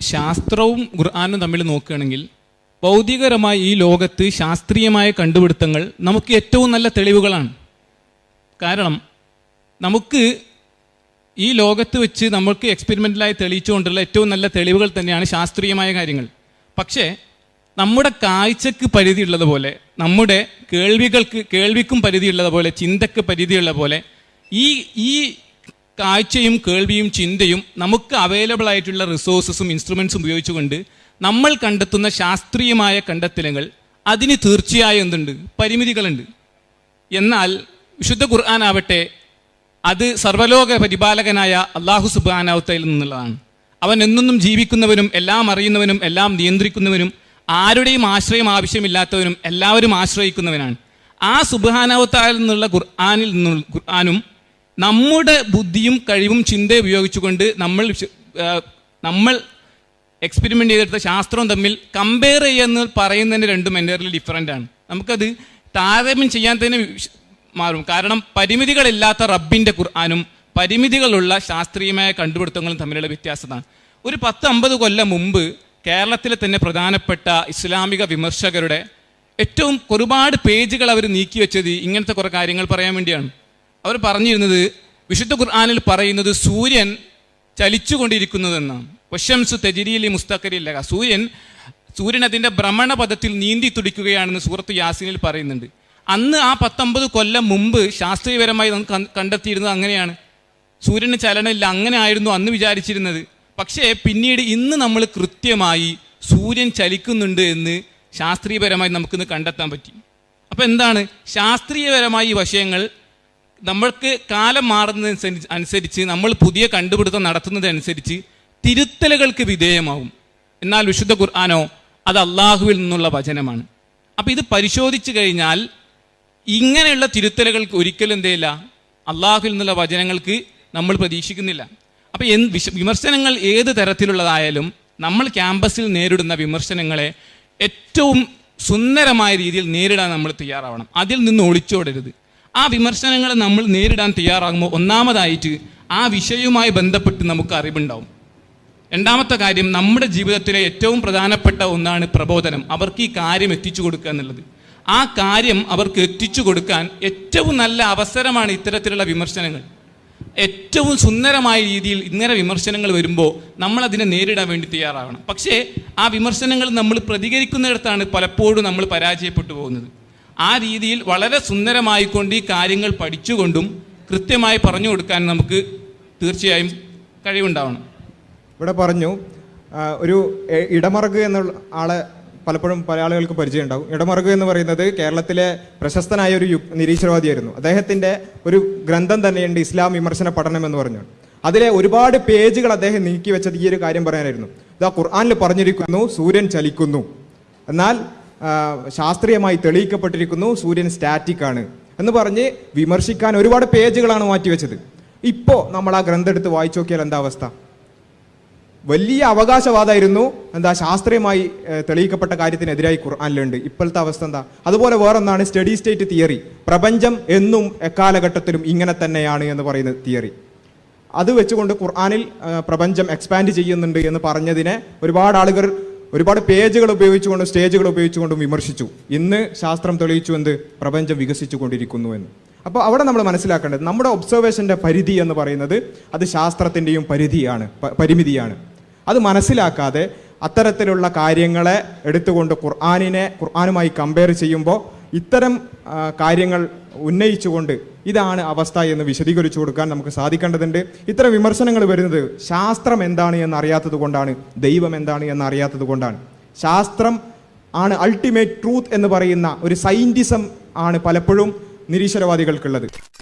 ശാസ്ത്രവും ഖുർആാനും തമ്മിൽ നോക്കുകയാണെങ്കിൽ ഭൗതികരമായി ഈ ലോകത്ത് ശാസ്ത്രീയമായ കണ്ടുപിടുത്തങ്ങൾ നമുക്ക് ഏറ്റവും നല്ല തെളിവുകളാണ്. കാരണം നമുക്ക് ഈ ലോകത്ത് വെച്ച് നമുക്ക് എക്സ്പെരിമെന്റലായി തെളിയിച്ചുകൊണ്ടുള്ള ഏറ്റവും നല്ല തെളിവുകൾ തന്നെയാണ് ശാസ്ത്രീയമായ കാര്യങ്ങൾ. പക്ഷേ നമ്മുടെ കാഴ്ചക്ക് പരിധിയുള്ളതുപോലെ നമ്മുടെ കേൾവികൾക്ക് കേൾവിക്കും പരിധിയുള്ളതുപോലെ ചിന്തക്ക് പരിധിയുള്ള പോലെ ഈ ഈ കാഴ്ചയും കേൾവിയും ചിന്തയും നമുക്ക് അവൈലബിൾ ആയിട്ടുള്ള റിസോഴ്സസും ഇൻസ്ട്രുമെൻസും ഉപയോഗിച്ചുകൊണ്ട് നമ്മൾ കണ്ടെത്തുന്ന ശാസ്ത്രീയമായ കണ്ടെത്തലുകൾ അതിന് തീർച്ചയായും എന്തുണ്ട്? പരിമിതികളുണ്ട്. എന്നാൽ വിശുദ്ധ ഖുർആൻ അത് സർവലോക പരിപാലകനായ അള്ളാഹു സുബാനാവത്തയിൽ നിന്നുള്ളതാണ്. അവൻ എന്നെന്നും ജീവിക്കുന്നവനും എല്ലാം അറിയുന്നവനും എല്ലാം നിയന്ത്രിക്കുന്നവനും ആരുടെയും ആശ്രയം ആവശ്യമില്ലാത്തവനും എല്ലാവരും ആശ്രയിക്കുന്നവനാണ്. ആ സുബാനാവത്തായിൽ നിന്നുള്ള ഖുർആാനിൽ നിന്നുള്ള ഖുർആാനും നമ്മുടെ ബുദ്ധിയും കഴിവും ചിന്തയും ഉപയോഗിച്ചുകൊണ്ട് നമ്മൾ നമ്മൾ എക്സ്പെരിമെന്റ് ചെയ്തെടുത്ത ശാസ്ത്രവും തമ്മിൽ കമ്പയർ ചെയ്യുന്ന പറയുന്നതിന് രണ്ടും എന്റയർലി ഡിഫറന്റ് ആണ്. നമുക്കത് താരതമ്യം ചെയ്യാൻ തന്നെ മാറും. കാരണം പരിമിതികളില്ലാത്ത റബ്ബിന്റെ ഖുർആാനും പരിമിതികളുള്ള ശാസ്ത്രീയമായ കണ്ടുപിടുത്തങ്ങളും തമ്മിലുള്ള വ്യത്യാസമാണ് ഒരു പത്ത് അമ്പത് കൊല്ലം മുമ്പ് കേരളത്തിലെ തന്നെ പ്രധാനപ്പെട്ട ഇസ്ലാമിക വിമർശകരുടെ ഏറ്റവും ഒരുപാട് പേജുകൾ അവർ നീക്കി വെച്ചത് ഇങ്ങനത്തെ കുറേ കാര്യങ്ങൾ പറയാൻ വേണ്ടിയാണ്. അവർ പറഞ്ഞിരുന്നത് വിശുദ്ധ ഖുർആാനിൽ പറയുന്നത് സൂര്യൻ ചലിച്ചുകൊണ്ടിരിക്കുന്നതെന്നാണ്. വശംസ് തെജിരിയിലെ മുസ്തഖരില്ല. സൂര്യൻ സൂര്യൻ അതിന്റെ ഭ്രമണപഥത്തിൽ നീന്തി തുടിക്കുകയാണെന്ന് സൂറത്ത് യാസിനിൽ പറയുന്നുണ്ട്. അന്ന് ആ പത്തൊമ്പത് കൊല്ലം മുമ്പ് ശാസ്ത്രീയപരമായി നമുക്ക് കണ്ടെത്തിയിരുന്നത് അങ്ങനെയാണ്. സൂര്യന് ചലനമില്ല അങ്ങനെ ആയിരുന്നു അന്ന് വിചാരിച്ചിരുന്നത്. പക്ഷേ പിന്നീട് ഇന്ന് നമ്മൾ കൃത്യമായി സൂര്യൻ ചലിക്കുന്നുണ്ട് എന്ന് ശാസ്ത്രീയപരമായി നമുക്കിന്ന് കണ്ടെത്താൻ പറ്റി. അപ്പോൾ എന്താണ്? ശാസ്ത്രീയപരമായി ഈ വിഷയങ്ങൾ നമ്മൾക്ക് കാലം മാറുന്നതനുസരിച്ച് അനുസരിച്ച് നമ്മൾ പുതിയ കണ്ടുപിടുത്തം നടത്തുന്നതനുസരിച്ച് തിരുത്തലുകൾക്ക് വിധേയമാവും. എന്നാൽ വിശുദ്ധ ഖുർആാനോ അത് അള്ളാഹുവിൽ നിന്നുള്ള വചനമാണ്. അപ്പം ഇത് പരിശോധിച്ചു കഴിഞ്ഞാൽ ഇങ്ങനെയുള്ള തിരുത്തലുകൾക്ക് ഒരിക്കലും എന്തേയില്ല അള്ളാഹുവിൽ നിന്നുള്ള വചനങ്ങൾക്ക് നമ്മൾ പ്രതീക്ഷിക്കുന്നില്ല. അപ്പം എന്ത് വിമർശനങ്ങൾ ഏത് തരത്തിലുള്ളതായാലും നമ്മൾ ക്യാമ്പസിൽ നേരിടുന്ന വിമർശനങ്ങളെ ഏറ്റവും സുന്ദരമായ രീതിയിൽ നേരിടാൻ നമ്മൾ തയ്യാറാവണം. അതിൽ നിന്ന് ഒളിച്ചോടരുത്. ആ വിമർശനങ്ങൾ നമ്മൾ നേരിടാൻ തയ്യാറാകുമ്പോൾ ഒന്നാമതായിട്ട് ആ വിഷയവുമായി ബന്ധപ്പെട്ട് നമുക്ക് അറിവുണ്ടാവും. രണ്ടാമത്തെ കാര്യം നമ്മുടെ ജീവിതത്തിലെ ഏറ്റവും പ്രധാനപ്പെട്ട ഒന്നാണ് പ്രബോധനം. അവർക്ക് ഈ കാര്യം എത്തിച്ചു കൊടുക്കുക എന്നുള്ളത്. ആ കാര്യം അവർക്ക് എത്തിച്ചു കൊടുക്കാൻ ഏറ്റവും നല്ല അവസരമാണ് ഇത്തരത്തിലുള്ള വിമർശനങ്ങൾ. ഏറ്റവും സുന്ദരമായ രീതിയിൽ ഇങ്ങനെ വിമർശനങ്ങൾ വരുമ്പോൾ നമ്മൾ അതിനെ നേരിടാൻ വേണ്ടി തയ്യാറാവണം. പക്ഷേ ആ വിമർശനങ്ങൾ നമ്മൾ പ്രതികരിക്കുന്നിടത്താണ് പലപ്പോഴും നമ്മൾ പരാജയപ്പെട്ടു പോകുന്നത്. ആ രീതിയിൽ വളരെ സുന്ദരമായിക്കൊണ്ട് ഈ കാര്യങ്ങൾ പഠിച്ചുകൊണ്ടും കൃത്യമായി പറഞ്ഞു കൊടുക്കാൻ നമുക്ക് തീർച്ചയായും കഴിവുണ്ടാവണം. ഇവിടെ പറഞ്ഞു ഒരു ഇടമറുക എന്നുള്ള ആളെ പലപ്പോഴും പല ആളുകൾക്ക് പരിചയം ഉണ്ടാവും ഇടമറുക എന്ന് പറയുന്നത് കേരളത്തിലെ പ്രശസ്തനായ ഒരു യു- നിരീശ്വരവാദിയായിരുന്നു. അദ്ദേഹത്തിന്റെ ഒരു ഗ്രന്ഥം തന്നെയുണ്ട് ഇസ്ലാം വിമർശന പഠനം എന്ന് പറഞ്ഞു. അതിലെ ഒരുപാട് പേജുകൾ അദ്ദേഹം നീക്കി വെച്ചത് ഈ ഒരു കാര്യം പറയാനായിരുന്നു. ഇതാ ഖുർആാനിൽ പറഞ്ഞിരിക്കുന്നു സൂര്യൻ ചലിക്കുന്നു. എന്നാൽ ശാസ്ത്രീയമായി തെളിയിക്കപ്പെട്ടിരിക്കുന്നു. സൂര്യൻ സ്റ്റാറ്റിക് ആണ് എന്ന് പറഞ്ഞ് വിമർശിക്കാൻ ഒരുപാട് പേജുകളാണ് മാറ്റിവെച്ചത്. ഇപ്പോൾ നമ്മൾ ആ ഗ്രന്ഥം എടുത്ത് വായിച്ചു നോക്കിയാൽ എന്താ അവസ്ഥ? വലിയ അവകാശവാദമായിരുന്നു എന്താ ശാസ്ത്രീയമായി തെളിയിക്കപ്പെട്ട കാര്യത്തിനെതിരായി കുറാനിലുണ്ട് ഇപ്പോഴത്തെ അവസ്ഥ എന്താ? അതുപോലെ വേറൊന്നാണ് സ്റ്റഡി സ്റ്റേറ്റ് തിയറി. പ്രപഞ്ചം എന്നും എക്കാലഘട്ടത്തിലും ഇങ്ങനെ തന്നെയാണ് എന്ന് പറയുന്ന തിയറി. അത് വെച്ചുകൊണ്ട് ഖുർആാനിൽ പ്രപഞ്ചം എക്സ്പാൻഡ് ചെയ്യുന്നുണ്ട് എന്ന് പറഞ്ഞതിനെ ഒരുപാട് ആളുകൾ ഒരുപാട് പേജുകൾ ഉപയോഗിച്ചുകൊണ്ടും സ്റ്റേജുകൾ ഉപയോഗിച്ചുകൊണ്ടും വിമർശിച്ചു. ഇന്ന് ശാസ്ത്രം തെളിയിച്ചു എന്ത്? പ്രപഞ്ചം വികസിച്ചു കൊണ്ടിരിക്കുന്നു എന്ന്. അപ്പോൾ അവിടെ നമ്മൾ മനസ്സിലാക്കേണ്ടത് നമ്മുടെ ഒബ്സർവേഷന്റെ പരിധി എന്ന് പറയുന്നത് അത് ശാസ്ത്രത്തിന്റെയും പരിധിയാണ് പരിമിതിയാണ്. അത് മനസ്സിലാക്കാതെ അത്തരത്തിലുള്ള കാര്യങ്ങളെ എടുത്തുകൊണ്ട് ഖുർആാനിനെ ഖുർആാനുമായി കമ്പയർ ചെയ്യുമ്പോൾ ഇത്തരം കാര്യങ്ങൾ ഉന്നയിച്ചുകൊണ്ട് ഇതാണ് അവസ്ഥ എന്ന് വിശദീകരിച്ചു കൊടുക്കാൻ നമുക്ക് സാധിക്കേണ്ടതുണ്ട്. ഇത്തരം വിമർശനങ്ങൾ വരുന്നത് ശാസ്ത്രം എന്താണ് എന്ന് അറിയാത്തത് കൊണ്ടാണ് ദൈവം എന്താണ് എന്ന് അറിയാത്തത് കൊണ്ടാണ്. ശാസ്ത്രം ആണ് അൾട്ടിമേറ്റ് ട്രൂത്ത് എന്ന് പറയുന്ന ഒരു സയന്റിസം ആണ് പലപ്പോഴും നിരീശ്വരവാദികൾക്കുള്ളത്.